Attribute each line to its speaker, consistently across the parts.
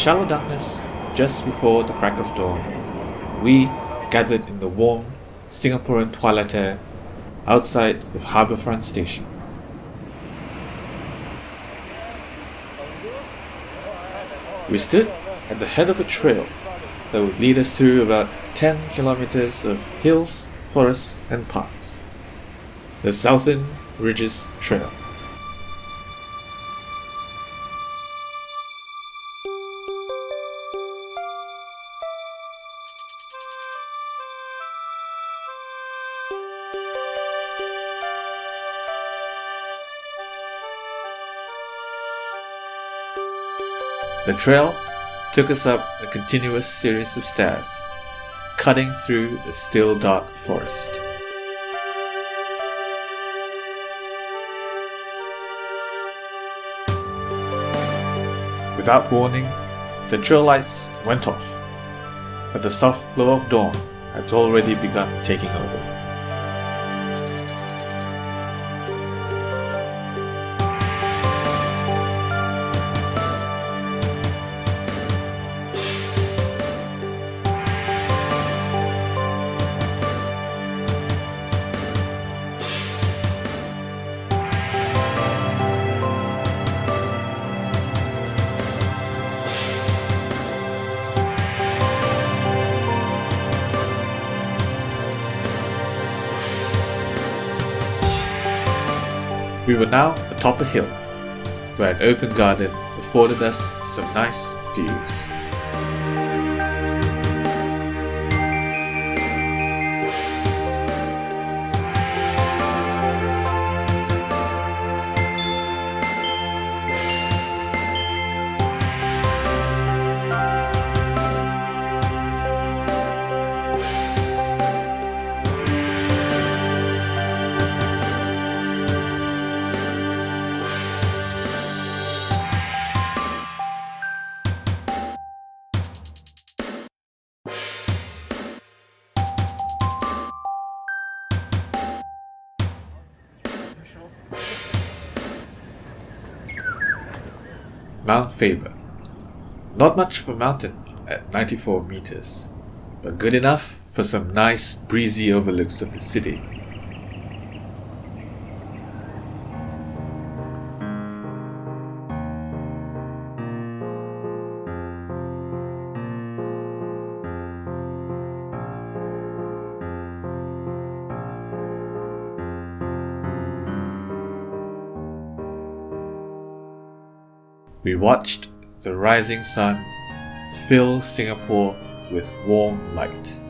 Speaker 1: shallow darkness just before the crack of dawn, we gathered in the warm Singaporean twilight air outside of Harbourfront Station. We stood at the head of a trail that would lead us through about 10 kilometers of hills, forests, and parks. The Southern Ridges Trail. The trail took us up a continuous series of stairs, cutting through the still dark forest. Without warning, the trail lights went off, but the soft glow of dawn had already begun taking over. We were now atop a hill, where an open garden afforded us some nice views. Mount Faber. Not much of a mountain at 94 meters, but good enough for some nice breezy overlooks of the city. We watched the rising sun fill Singapore with warm light.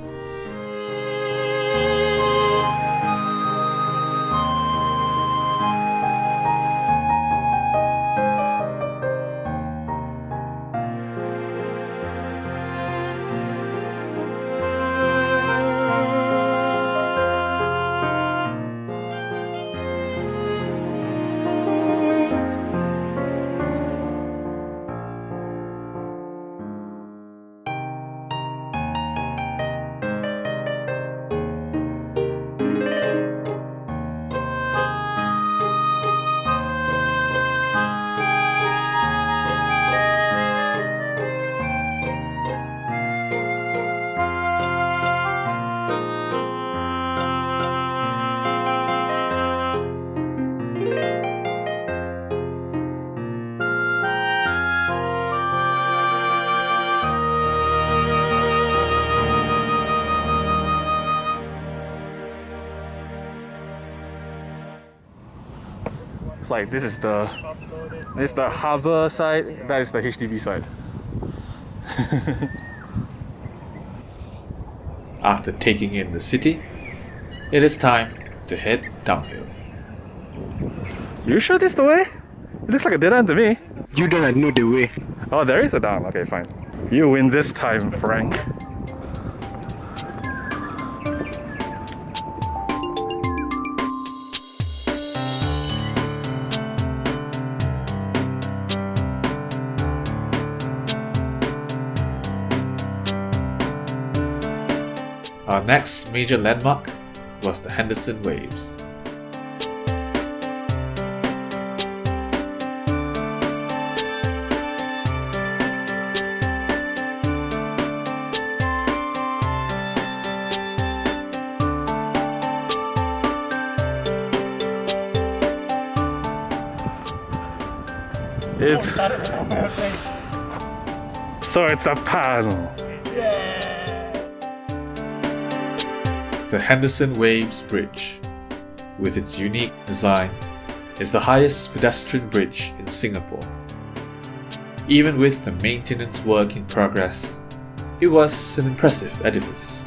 Speaker 2: It's like this is the this is the harbour side, that is the HDB side.
Speaker 1: After taking in the city, it is time to head downhill.
Speaker 2: You sure this the way? It looks like a dead end to me.
Speaker 3: You don't know the way.
Speaker 2: Oh, there is a down. Okay, fine. You win this time, Frank.
Speaker 1: Our next major landmark was the Henderson Waves.
Speaker 2: It's so it's a panel. Yeah.
Speaker 1: The Henderson Waves Bridge, with its unique design, is the highest pedestrian bridge in Singapore. Even with the maintenance work in progress, it was an impressive edifice.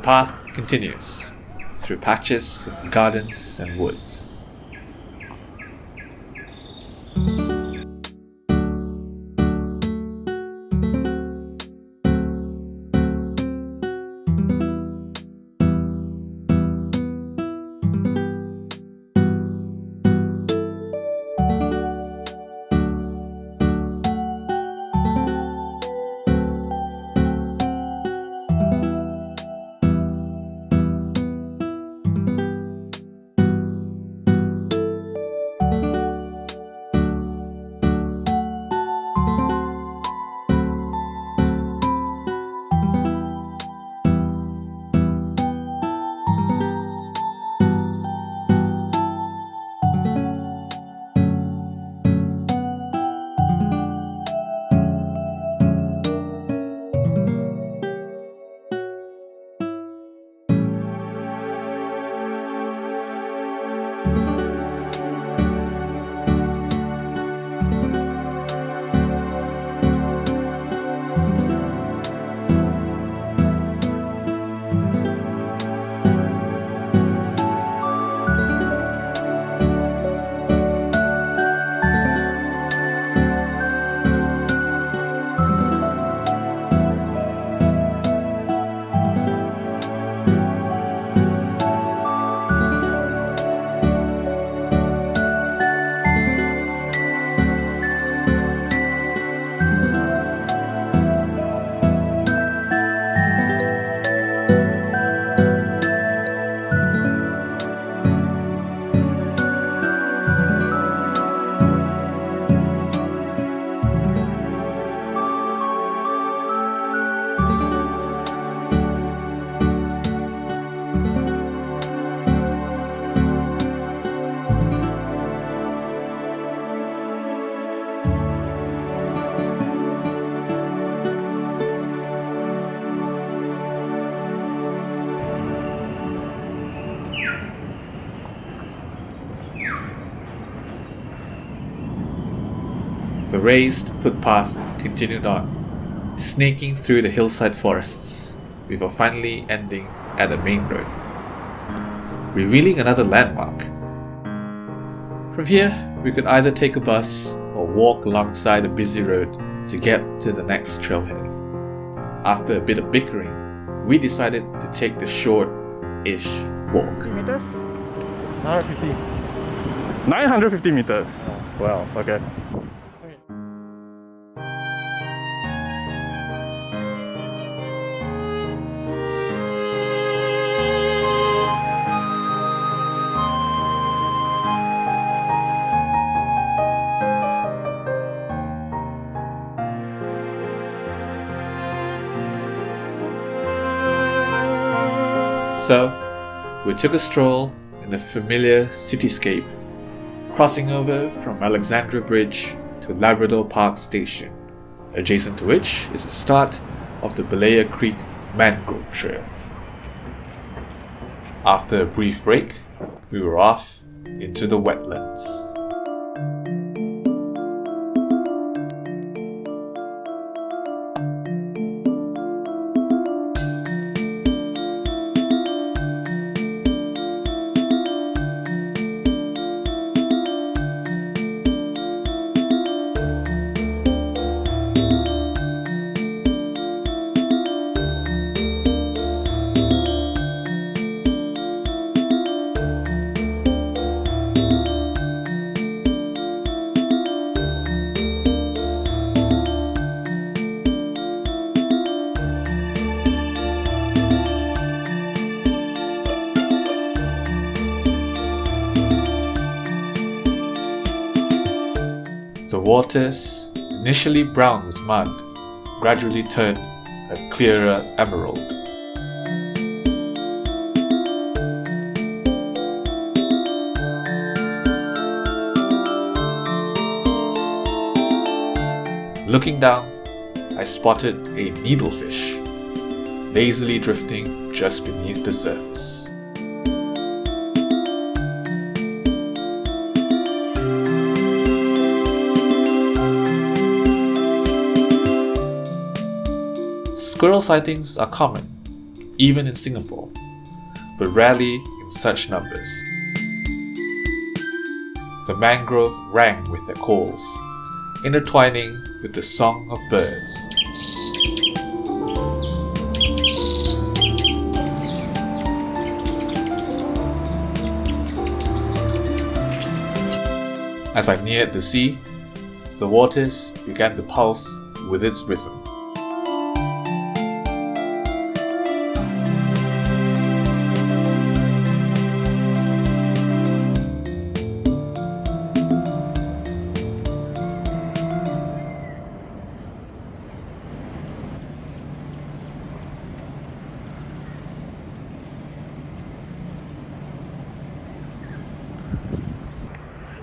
Speaker 1: The path continues through patches of gardens and woods. Raised footpath continued on, snaking through the hillside forests, before finally ending at the main road, revealing another landmark. From here, we could either take a bus or walk alongside a busy road to get to the next trailhead. After a bit of bickering, we decided to take the short-ish walk.
Speaker 2: 950 meters? 950. 950 meters. Wow, okay.
Speaker 1: So, we took a stroll in the familiar cityscape, crossing over from Alexandra Bridge to Labrador Park Station, adjacent to which is the start of the Berlayer Creek Mangrove Trail. After a brief break, we were off into the wetlands. Waters, initially brown with mud, gradually turn a clearer emerald. Looking down, I spotted a needlefish, lazily drifting just beneath the surface. Squirrel sightings are common, even in Singapore, but rarely in such numbers. The mangrove rang with their calls, intertwining with the song of birds. As I neared the sea, the waters began to pulse with its rhythm.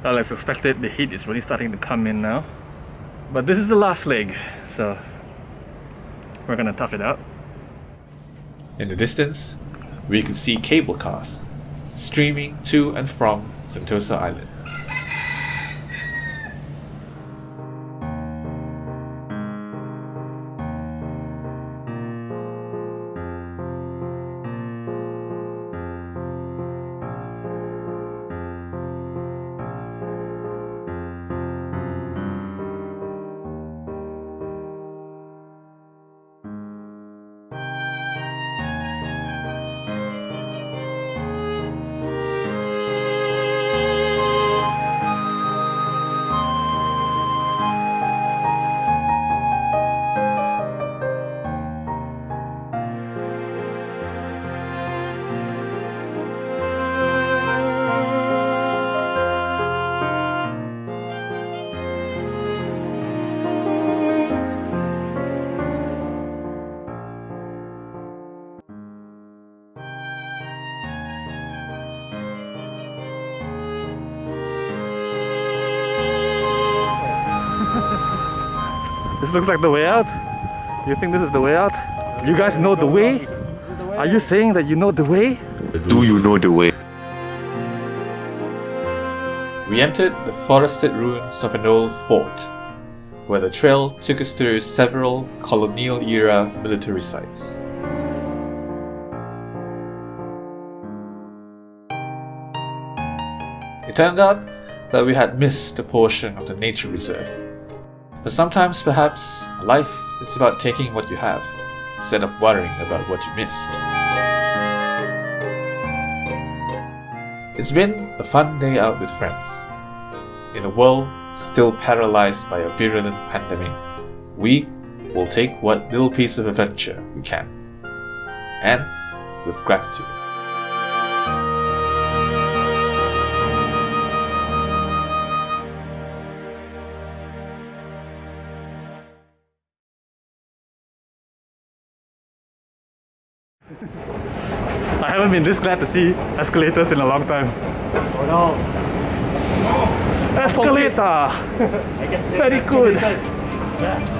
Speaker 2: Well, as expected, the heat is really starting to come in now. But this is the last leg, so we're gonna tough it out.
Speaker 1: In the distance, we could see cable cars streaming to and from Sentosa Island.
Speaker 2: This looks like the way out. You think this is the way out? You guys know the way? Are you saying that you know the way?
Speaker 3: Do you know the way?
Speaker 1: We entered the forested ruins of an old fort, where the trail took us through several colonial era military sites. It turned out that we had missed a portion of the nature reserve. But sometimes, perhaps, life is about taking what you have, instead of worrying about what you missed. It's been a fun day out with friends. In a world still paralyzed by a virulent pandemic, we will take what little piece of adventure we can. And with gratitude.
Speaker 2: This glad to see escalators in a long time.
Speaker 4: Oh no.
Speaker 2: Escalator!
Speaker 4: I
Speaker 2: Very good.
Speaker 4: Yeah.